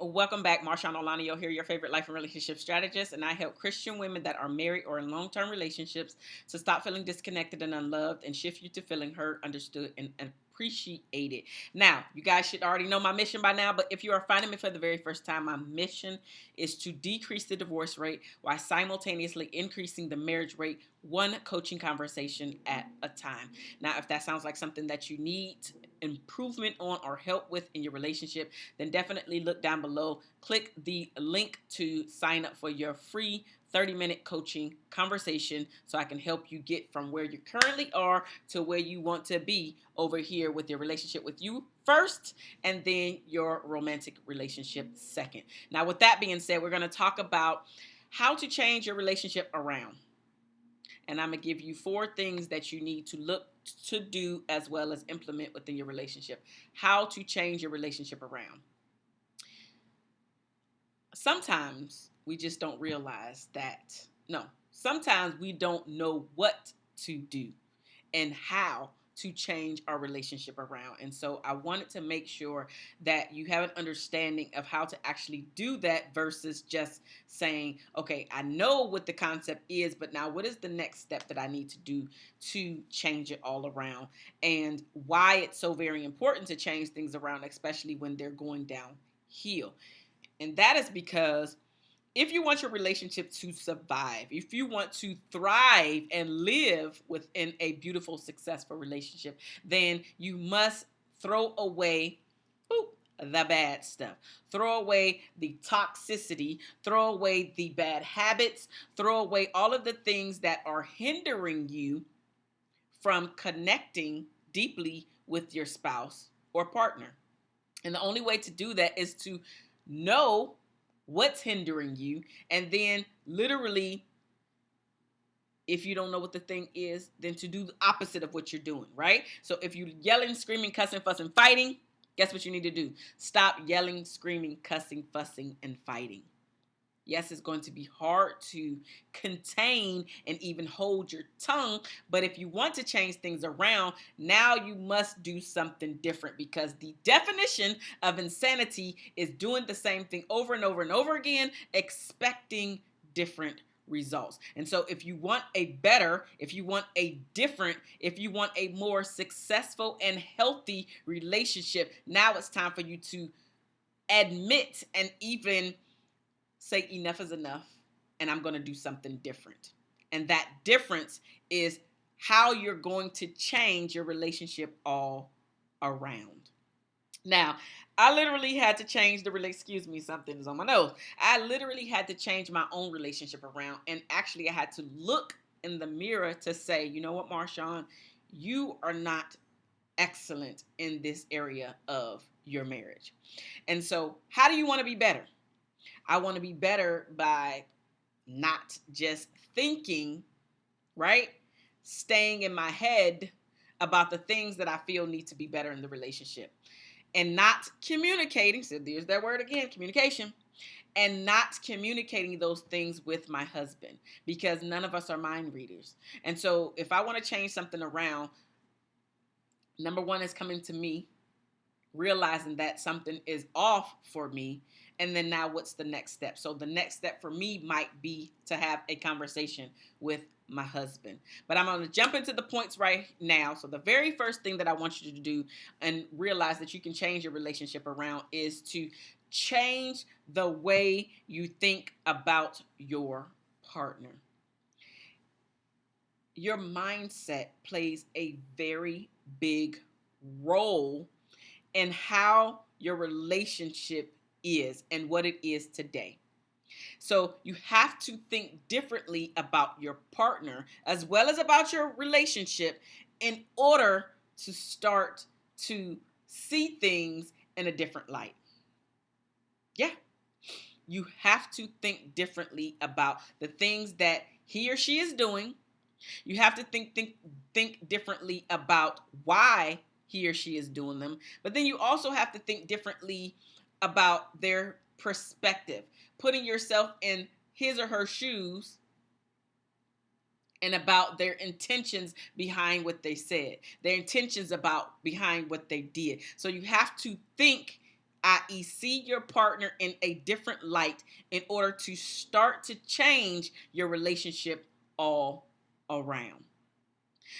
Welcome back. Marshawn Olanio here, your favorite life and relationship strategist, and I help Christian women that are married or in long-term relationships to stop feeling disconnected and unloved and shift you to feeling heard, understood, and, and appreciate it. Now, you guys should already know my mission by now, but if you are finding me for the very first time, my mission is to decrease the divorce rate while simultaneously increasing the marriage rate one coaching conversation at a time. Now, if that sounds like something that you need improvement on or help with in your relationship, then definitely look down below. Click the link to sign up for your free 30 minute coaching conversation so I can help you get from where you currently are to where you want to be over here with your relationship with you first and then your romantic relationship second. Now, with that being said, we're going to talk about how to change your relationship around. And I'm going to give you four things that you need to look to do as well as implement within your relationship. How to change your relationship around. Sometimes we just don't realize that. No, sometimes we don't know what to do and how to change our relationship around. And so I wanted to make sure that you have an understanding of how to actually do that versus just saying, okay, I know what the concept is, but now what is the next step that I need to do to change it all around and why it's so very important to change things around, especially when they're going downhill. And that is because if you want your relationship to survive, if you want to thrive and live within a beautiful, successful relationship, then you must throw away the bad stuff. Throw away the toxicity, throw away the bad habits, throw away all of the things that are hindering you from connecting deeply with your spouse or partner. And the only way to do that is to know what's hindering you, and then literally, if you don't know what the thing is, then to do the opposite of what you're doing, right? So if you're yelling, screaming, cussing, fussing, fighting, guess what you need to do? Stop yelling, screaming, cussing, fussing, and fighting. Yes, it's going to be hard to contain and even hold your tongue. But if you want to change things around, now you must do something different because the definition of insanity is doing the same thing over and over and over again, expecting different results. And so if you want a better, if you want a different, if you want a more successful and healthy relationship, now it's time for you to admit and even say enough is enough and I'm going to do something different. And that difference is how you're going to change your relationship all around. Now, I literally had to change the. Excuse me, something is on my nose. I literally had to change my own relationship around, and actually, I had to look in the mirror to say, you know what, Marshawn, you are not excellent in this area of your marriage. And so, how do you want to be better? I want to be better by not just thinking, right? Staying in my head about the things that I feel need to be better in the relationship and not communicating. So there's that word again communication and not communicating those things with my husband because none of us are mind readers. And so if I want to change something around, number one is coming to me, realizing that something is off for me and then now what's the next step? So the next step for me might be to have a conversation with my husband. But i'm going to jump into the points right now. So the very first thing that i want you to do and realize that you can change your relationship around is to change the way you think about your partner. Your mindset plays a very big role in how your relationship is and what it is today. So you have to think differently about your partner as well as about your relationship in order to start to see things in a different light. Yeah. You have to think differently about the things that he or she is doing. You have to think think think differently about why he or she is doing them. But then you also have to think differently about their perspective, putting yourself in his or her shoes and about their intentions behind what they said, their intentions about behind what they did. So you have to think i.e., see your partner in a different light in order to start to change your relationship all around.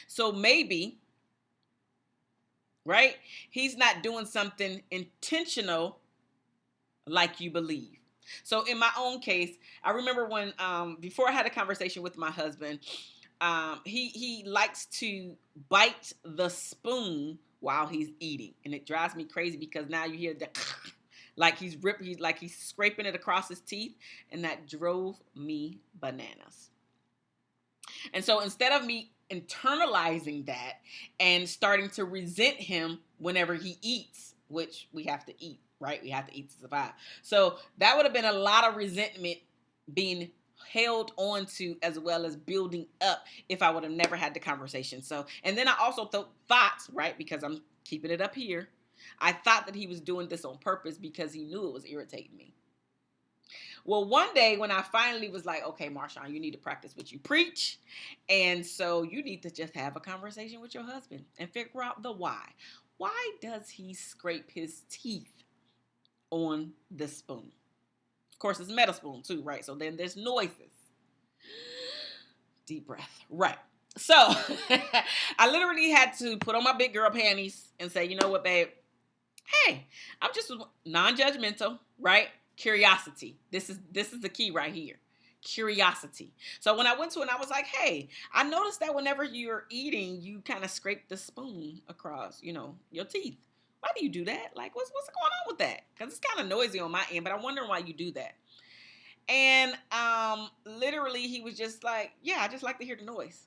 So maybe, right, he's not doing something intentional like you believe. So in my own case, I remember when um, before I had a conversation with my husband, um, he he likes to bite the spoon while he's eating, and it drives me crazy because now you hear the like he's ripping, he's like he's scraping it across his teeth, and that drove me bananas. And so instead of me internalizing that and starting to resent him whenever he eats, which we have to eat, right? We have to eat to survive. So that would have been a lot of resentment being held on to as well as building up if I would have never had the conversation. So, and then I also th- thought, right, because I'm keeping it up here, I thought that he was doing this on purpose because he knew it was irritating me. Well, one day when I finally was like, okay, Marshawn, you need to practice what you preach. And so you need to just have a conversation with your husband and figure out the why. Why does he scrape his teeth on the spoon? Of course, it's metal spoon too, right? So then there's noises. Deep breath. Right. So I literally had to put on my big girl panties and say, you know what, babe? Hey, I'm just non-judgmental, right? Curiosity. This is this is the key right here. Curiosity. So when I went to it, I was like, hey, I noticed that whenever you're eating, you kind of scrape the spoon across, you know, your teeth. Why do you do that? Like, what's what's going on with that? Because it's kind of noisy on my end, but I'm wondering why you do that. And um, literally, he was just like, yeah, I just like to hear the noise.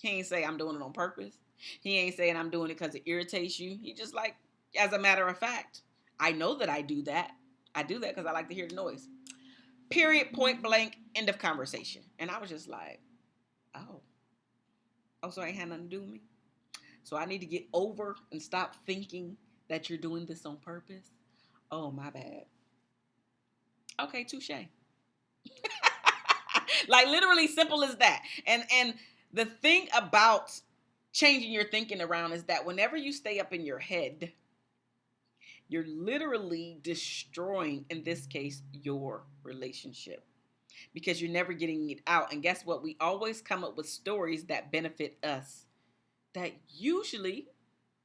He ain't say I'm doing it on purpose. He ain't saying I'm doing it because it irritates you. He just like, as a matter of fact, I know that I do that. I do that because I like to hear the noise. Period, point blank, end of conversation. And I was just like, oh. Oh, so I ain't had nothing to do with me? So I need to get over and stop thinking that you're doing this on purpose? Oh, my bad. Okay, touche. like literally simple as that. And and the thing about changing your thinking around is that whenever you stay up in your head, you're literally destroying, in this case, your relationship because you're never getting it out. And guess what? We always come up with stories that benefit us that usually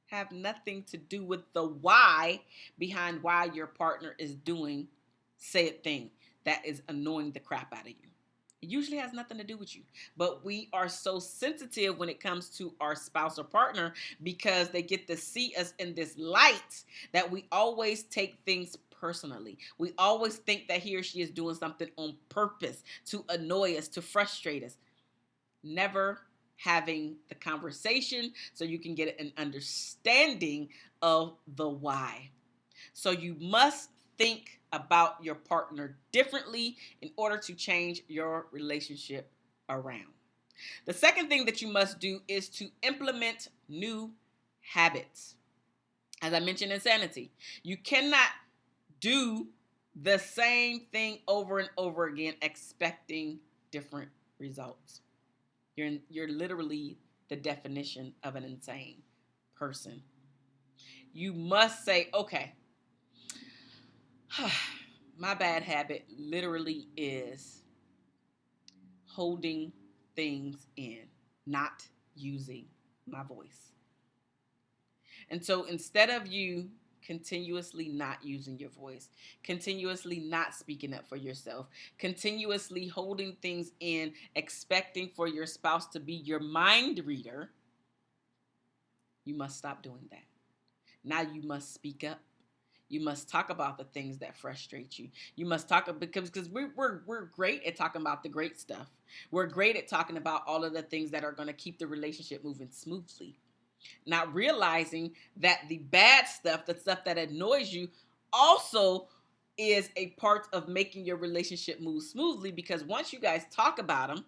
have nothing to do with the why behind why your partner is doing said thing that is annoying the crap out of you. It usually has nothing to do with you. But we are so sensitive when it comes to our spouse or partner because they get to see us in this light that we always take things personally. We always think that he or she is doing something on purpose to annoy us, to frustrate us. Never having the conversation so you can get an understanding of the why. So you must think about your partner differently in order to change your relationship around. The second thing that you must do is to implement new habits. As I mentioned, insanity. You cannot do the same thing over and over again expecting different results. You're, you're literally the definition of an insane person. You must say, okay, my bad habit literally is holding things in, not using my voice. And so instead of you continuously not using your voice, continuously not speaking up for yourself, continuously holding things in, expecting for your spouse to be your mind reader, you must stop doing that. Now you must speak up. You must talk about the things that frustrate you. You must talk because because we're, we're we're great at talking about the great stuff. We're great at talking about all of the things that are going to keep the relationship moving smoothly. Not realizing that the bad stuff, the stuff that annoys you, also is a part of making your relationship move smoothly because once you guys talk about them,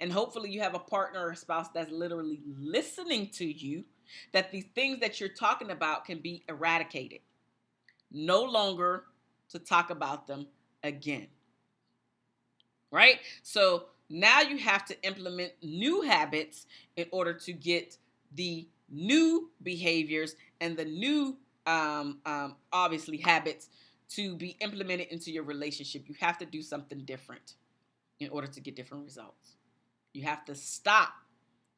and hopefully you have a partner or a spouse that's literally listening to you, that these things that you're talking about can be eradicated no longer to talk about them again. Right? So now you have to implement new habits in order to get the new behaviors and the new um, um, obviously habits to be implemented into your relationship, you have to do something different in order to get different results. You have to stop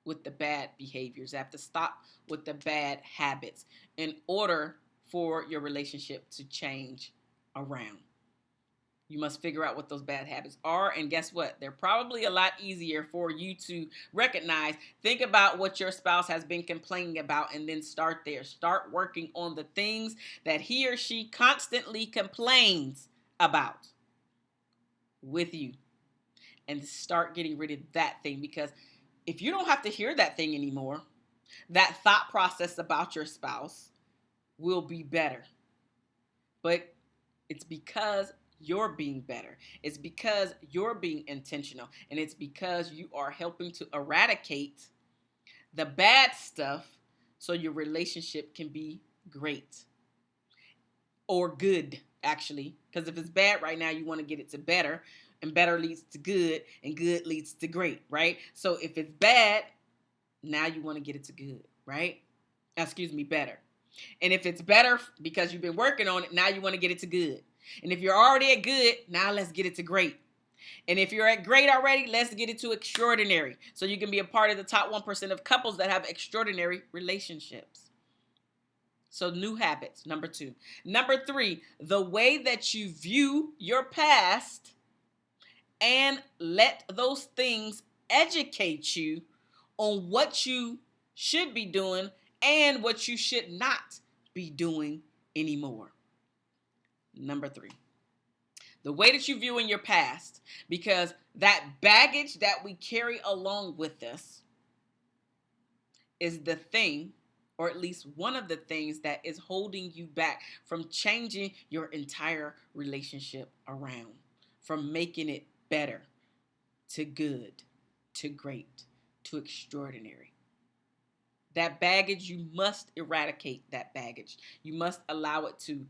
with the bad behaviors. You have to stop with the bad habits in order for your relationship to change around. You must figure out what those bad habits are. And guess what? They're probably a lot easier for you to recognize. Think about what your spouse has been complaining about and then start there. Start working on the things that he or she constantly complains about with you. And start getting rid of that thing because if you don't have to hear that thing anymore, that thought process about your spouse will be better. But it's because you're being better. It's because you're being intentional. And it's because you are helping to eradicate the bad stuff so your relationship can be great or good, actually. Because if it's bad right now, you want to get it to better. And better leads to good, and good leads to great, right? So if it's bad, now you want to get it to good, right? Excuse me, better. And if it's better because you've been working on it, now you want to get it to good. And if you're already at good, now let's get it to great. And if you're at great already, let's get it to extraordinary. So you can be a part of the top 1% of couples that have extraordinary relationships. So, new habits, number two. Number three, the way that you view your past and let those things educate you on what you should be doing and what you should not be doing anymore. Number three, the way that you view in your past, because that baggage that we carry along with us is the thing, or at least one of the things that is holding you back from changing your entire relationship around, from making it better to good to great to extraordinary. That baggage, you must eradicate that baggage. You must allow it to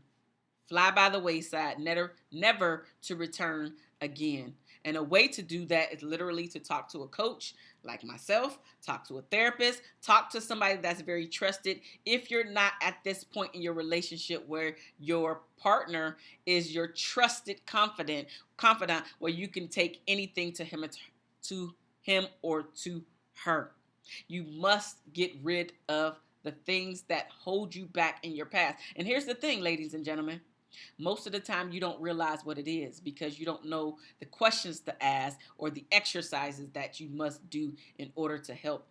fly by the wayside, never, never to return again. And a way to do that is literally to talk to a coach like myself, talk to a therapist, talk to somebody that's very trusted. If you're not at this point in your relationship where your partner is your trusted confidant, confidant where you can take anything to him to him or to her. You must get rid of the things that hold you back in your past. And here's the thing, ladies and gentlemen. Most of the time, you don't realize what it is because you don't know the questions to ask or the exercises that you must do in order to help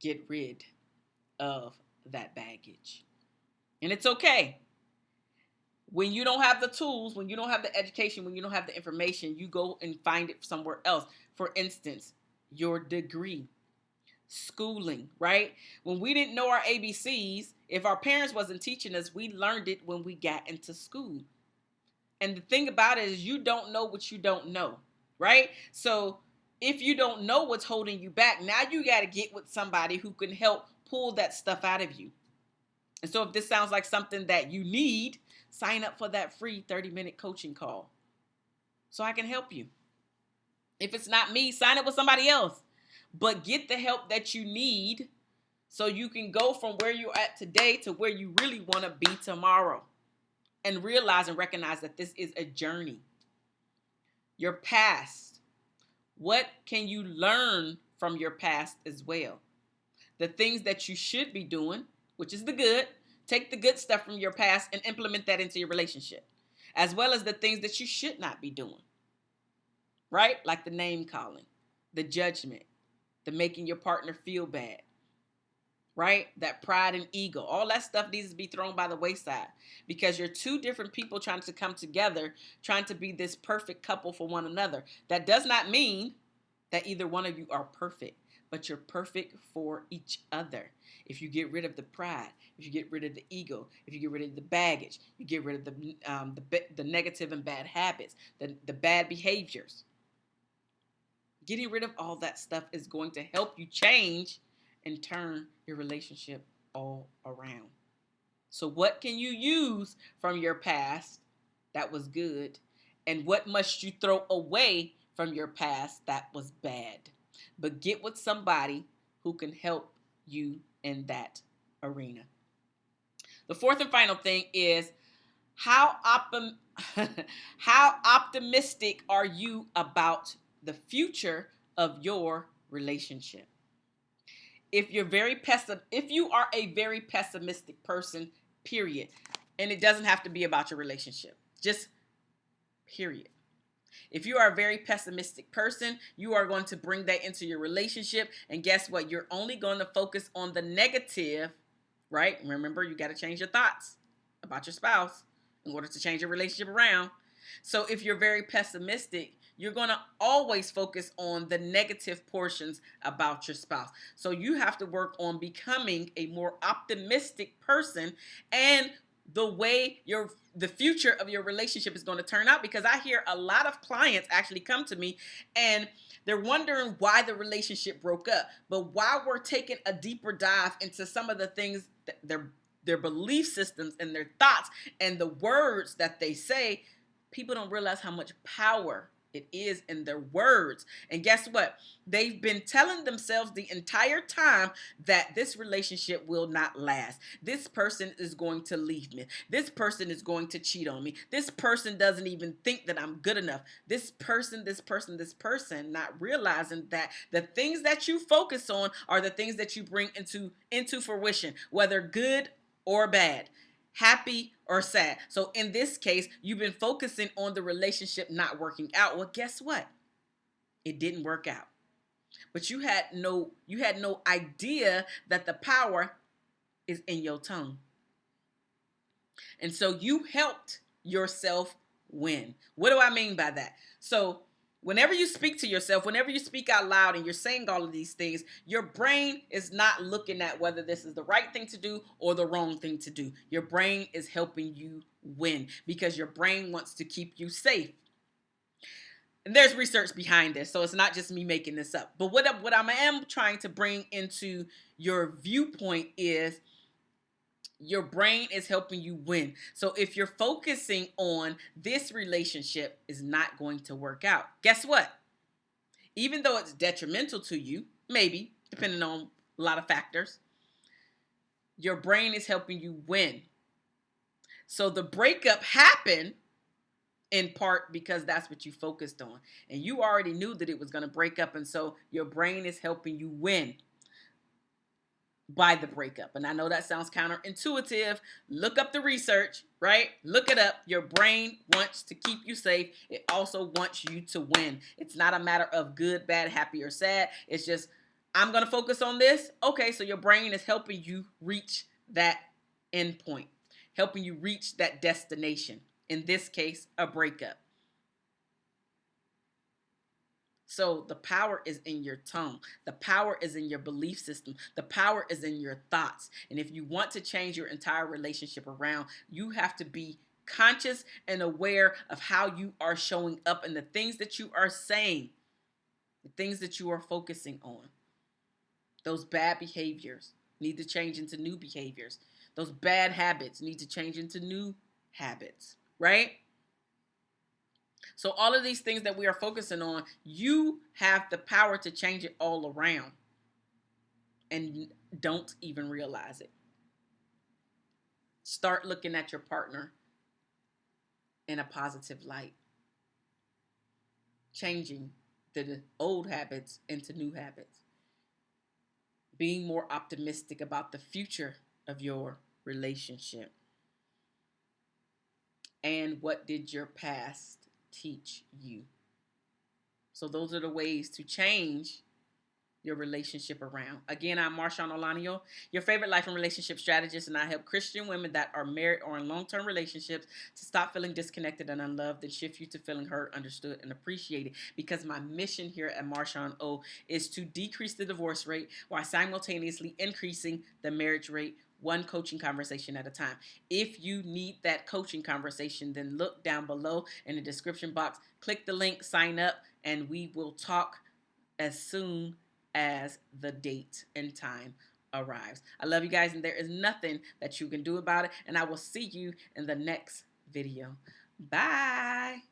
get rid of that baggage. And it's okay. When you don't have the tools, when you don't have the education, when you don't have the information, you go and find it somewhere else. For instance, your degree schooling, right? When we didn't know our ABCs, if our parents wasn't teaching us, we learned it when we got into school. And the thing about it is you don't know what you don't know, right? So if you don't know what's holding you back, now you got to get with somebody who can help pull that stuff out of you. And so if this sounds like something that you need, sign up for that free 30 minute coaching call so I can help you. If it's not me, sign up with somebody else but get the help that you need so you can go from where you're at today to where you really want to be tomorrow. And realize and recognize that this is a journey. Your past. What can you learn from your past as well? The things that you should be doing, which is the good, take the good stuff from your past and implement that into your relationship, as well as the things that you should not be doing. Right? Like the name calling, the judgment, the making your partner feel bad, right? That pride and ego, all that stuff needs to be thrown by the wayside because you're two different people trying to come together, trying to be this perfect couple for one another. That does not mean that either one of you are perfect, but you're perfect for each other. If you get rid of the pride, if you get rid of the ego, if you get rid of the baggage, you get rid of the um, the, the negative and bad habits, the, the bad behaviors, Getting rid of all that stuff is going to help you change and turn your relationship all around. So, what can you use from your past that was good? And what must you throw away from your past that was bad? But get with somebody who can help you in that arena. The fourth and final thing is how how optimistic are you about the future of your relationship? If you're very pessim- if you are a very pessimistic person, period, and it doesn't have to be about your relationship. Just period. If you are a very pessimistic person, you are going to bring that into your relationship. And guess what? You're only going to focus on the negative, right? Remember, you got to change your thoughts about your spouse in order to change your relationship around. So if you're very pessimistic, you're going to always focus on the negative portions about your spouse. So you have to work on becoming a more optimistic person and the way your the future of your relationship is going to turn out because I hear a lot of clients actually come to me and they're wondering why the relationship broke up. But while we're taking a deeper dive into some of the things that their their belief systems and their thoughts and the words that they say, people don't realize how much power it is in their words. And guess what? They've been telling themselves the entire time that this relationship will not last. This person is going to leave me. This person is going to cheat on me. This person doesn't even think that I'm good enough. This person, this person, this person, not realizing that the things that you focus on are the things that you bring into into fruition, whether good or bad happy or sad. So in this case, you've been focusing on the relationship not working out. Well, guess what? It didn't work out. But you had no you had no idea that the power is in your tongue. And so you helped yourself win. What do I mean by that? So Whenever you speak to yourself, whenever you speak out loud and you're saying all of these things, your brain is not looking at whether this is the right thing to do or the wrong thing to do. Your brain is helping you win because your brain wants to keep you safe. And there's research behind this, so it's not just me making this up. But what, what I am trying to bring into your viewpoint is your brain is helping you win. So if you're focusing on this relationship is not going to work out, guess what? Even though it's detrimental to you, maybe, depending on a lot of factors, your brain is helping you win. So the breakup happened in part because that's what you focused on. And you already knew that it was going to break up. And so your brain is helping you win by the breakup. And I know that sounds counterintuitive. Look up the research, right? Look it up. Your brain wants to keep you safe. It also wants you to win. It's not a matter of good, bad, happy, or sad. It's just, I'm going to focus on this. Okay, so your brain is helping you reach that end point, helping you reach that destination. In this case, a breakup. So the power is in your tongue. The power is in your belief system. The power is in your thoughts. And if you want to change your entire relationship around, you have to be conscious and aware of how you are showing up and the things that you are saying, the things that you are focusing on. Those bad behaviors need to change into new behaviors. Those bad habits need to change into new habits, right? So all of these things that we are focusing on, you have the power to change it all around and don't even realize it. Start looking at your partner in a positive light. Changing the old habits into new habits. Being more optimistic about the future of your relationship. And what did your past teach you. So those are the ways to change your relationship around. Again, I'm Marshawn Olanio, your favorite life and relationship strategist, and I help Christian women that are married or in long-term relationships to stop feeling disconnected and unloved and shift you to feeling heard, understood, and appreciated. Because my mission here at Marshawn O is to decrease the divorce rate while simultaneously increasing the marriage rate one coaching conversation at a time. If you need that coaching conversation, then look down below in the description box, click the link, sign up, and we will talk as soon as the date and time arrives. I love you guys, and there is nothing that you can do about it. And I will see you in the next video. Bye.